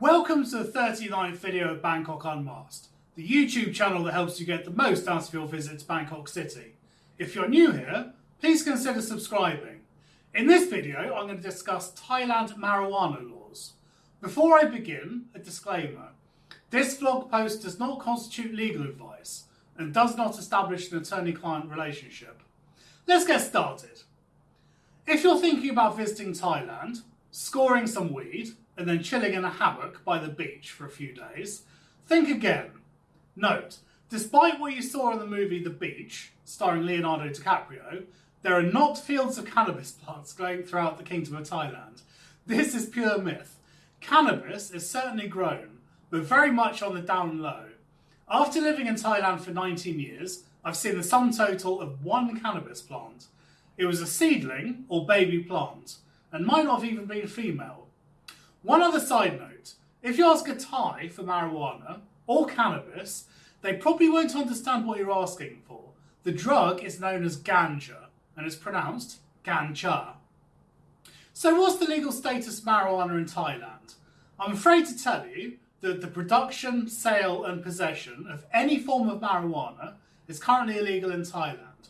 Welcome to the 39th video of Bangkok Unmasked, the YouTube channel that helps you get the most out of your visit to Bangkok City. If you're new here, please consider subscribing. In this video, I'm going to discuss Thailand marijuana laws. Before I begin, a disclaimer. This vlog post does not constitute legal advice and does not establish an attorney-client relationship. Let's get started. If you're thinking about visiting Thailand, scoring some weed, and then chilling in a hammock by the beach for a few days, think again. Note, despite what you saw in the movie The Beach, starring Leonardo DiCaprio, there are not fields of cannabis plants growing throughout the Kingdom of Thailand. This is pure myth. Cannabis is certainly grown, but very much on the down low. After living in Thailand for 19 years, I've seen the sum total of one cannabis plant. It was a seedling or baby plant, and might not have even been female. One other side note, if you ask a Thai for marijuana or cannabis, they probably won't understand what you're asking for. The drug is known as ganja and is pronounced ganja. So what's the legal status of marijuana in Thailand? I'm afraid to tell you that the production, sale and possession of any form of marijuana is currently illegal in Thailand.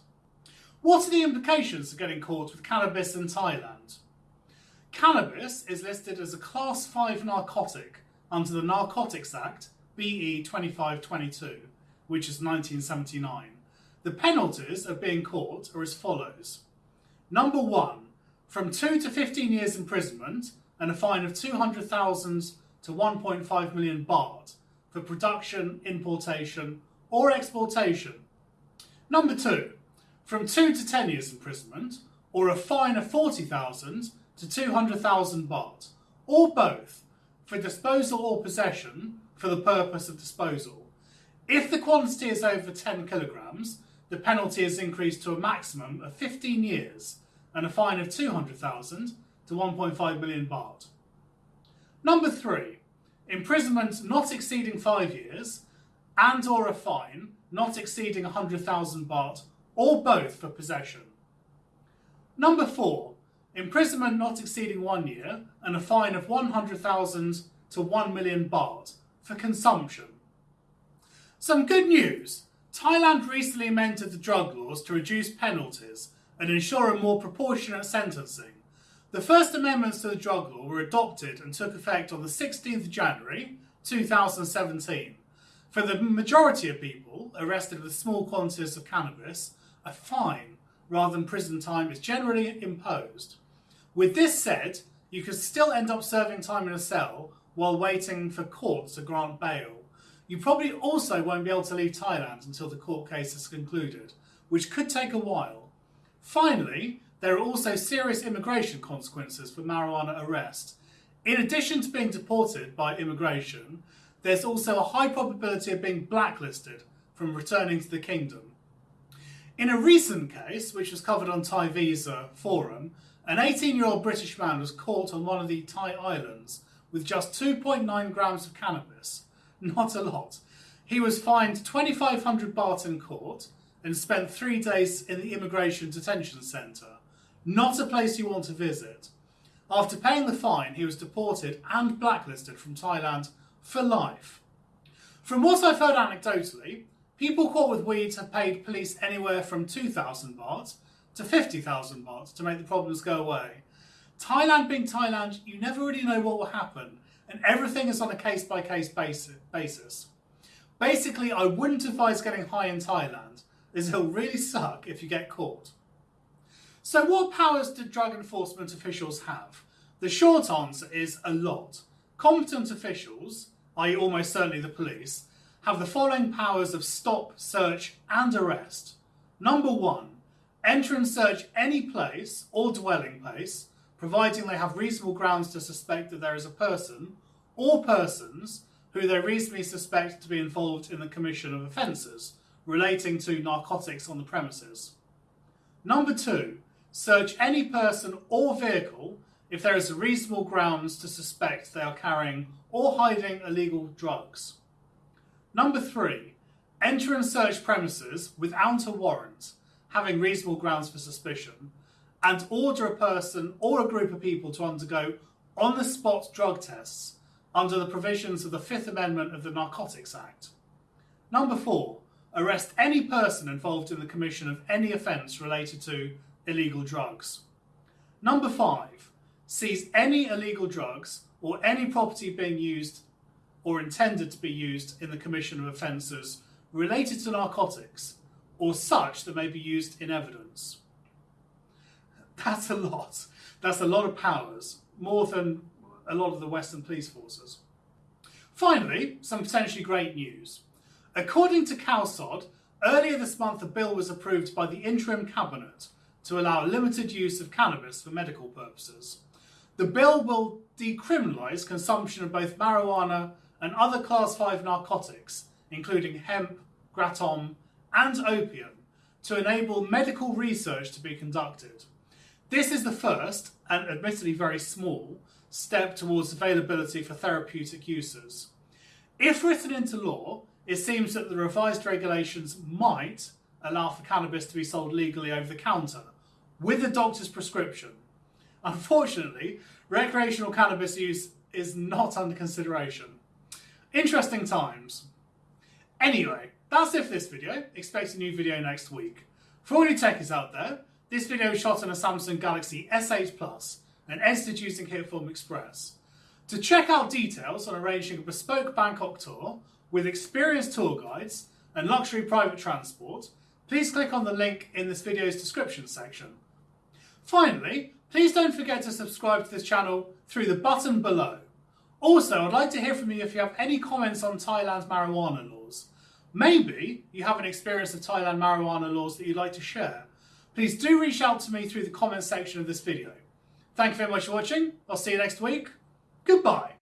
What are the implications of getting caught with cannabis in Thailand? Cannabis is listed as a Class 5 narcotic under the Narcotics Act BE 2522, which is 1979. The penalties of being caught are as follows. Number one, from 2 to 15 years imprisonment and a fine of 200,000 to 1.5 million baht for production, importation or exportation. Number two, from 2 to 10 years imprisonment or a fine of 40,000 to 200,000 baht, or both, for disposal or possession for the purpose of disposal. If the quantity is over 10 kilograms, the penalty is increased to a maximum of 15 years and a fine of 200,000 to 1.5 million baht. Number three, imprisonment not exceeding five years and or a fine not exceeding 100,000 baht or both for possession. Number four, imprisonment not exceeding one year, and a fine of 100,000 to 1 million baht for consumption. Some good news. Thailand recently amended the drug laws to reduce penalties and ensure a more proportionate sentencing. The first amendments to the drug law were adopted and took effect on the 16th of January 2017. For the majority of people arrested with small quantities of cannabis, a fine rather than prison time is generally imposed. With this said, you could still end up serving time in a cell while waiting for court to grant bail. You probably also won't be able to leave Thailand until the court case is concluded, which could take a while. Finally, there are also serious immigration consequences for marijuana arrest. In addition to being deported by immigration, there's also a high probability of being blacklisted from returning to the kingdom. In a recent case, which was covered on Thai Visa Forum, an 18-year-old British man was caught on one of the Thai islands with just 2.9 grams of cannabis. Not a lot. He was fined 2,500 baht in court and spent three days in the immigration detention centre. Not a place you want to visit. After paying the fine, he was deported and blacklisted from Thailand for life. From what I've heard anecdotally, people caught with weeds have paid police anywhere from 2,000 baht to 50,000 baht to make the problems go away. Thailand being Thailand, you never really know what will happen, and everything is on a case by case basis. Basically, I wouldn't advise getting high in Thailand, as it'll really suck if you get caught. So, what powers do drug enforcement officials have? The short answer is a lot. Competent officials, i.e., almost certainly the police, have the following powers of stop, search, and arrest. Number one, Enter and search any place or dwelling place, providing they have reasonable grounds to suspect that there is a person or persons who they reasonably suspect to be involved in the commission of offences relating to narcotics on the premises. Number two, search any person or vehicle if there is reasonable grounds to suspect they are carrying or hiding illegal drugs. Number three, enter and search premises without a warrant having reasonable grounds for suspicion, and order a person or a group of people to undergo on the spot drug tests under the provisions of the Fifth Amendment of the Narcotics Act. Number four, arrest any person involved in the commission of any offence related to illegal drugs. Number five, seize any illegal drugs or any property being used or intended to be used in the commission of offences related to narcotics or such that may be used in evidence. That's a lot. That's a lot of powers, more than a lot of the Western police forces. Finally, some potentially great news. According to Khaosod, earlier this month a bill was approved by the interim cabinet to allow limited use of cannabis for medical purposes. The bill will decriminalise consumption of both marijuana and other class 5 narcotics, including hemp, kratom, and opium, to enable medical research to be conducted. This is the first, and admittedly very small, step towards availability for therapeutic uses. If written into law, it seems that the revised regulations might allow for cannabis to be sold legally over the counter with a doctor's prescription. Unfortunately, recreational cannabis use is not under consideration. Interesting times. Anyway, that's it for this video. Expect a new video next week. For all you techies out there, this video is shot on a Samsung Galaxy S8 Plus and edited using Hitfilm Express. To check out details on arranging a bespoke Bangkok tour with experienced tour guides and luxury private transport, please click on the link in this video's description section. Finally, please don't forget to subscribe to this channel through the button below. Also, I'd like to hear from you if you have any comments on Thailand's marijuana laws. Maybe you have an experience of Thailand marijuana laws that you'd like to share. Please do reach out to me through the comments section of this video. Thank you very much for watching. I'll see you next week. Goodbye.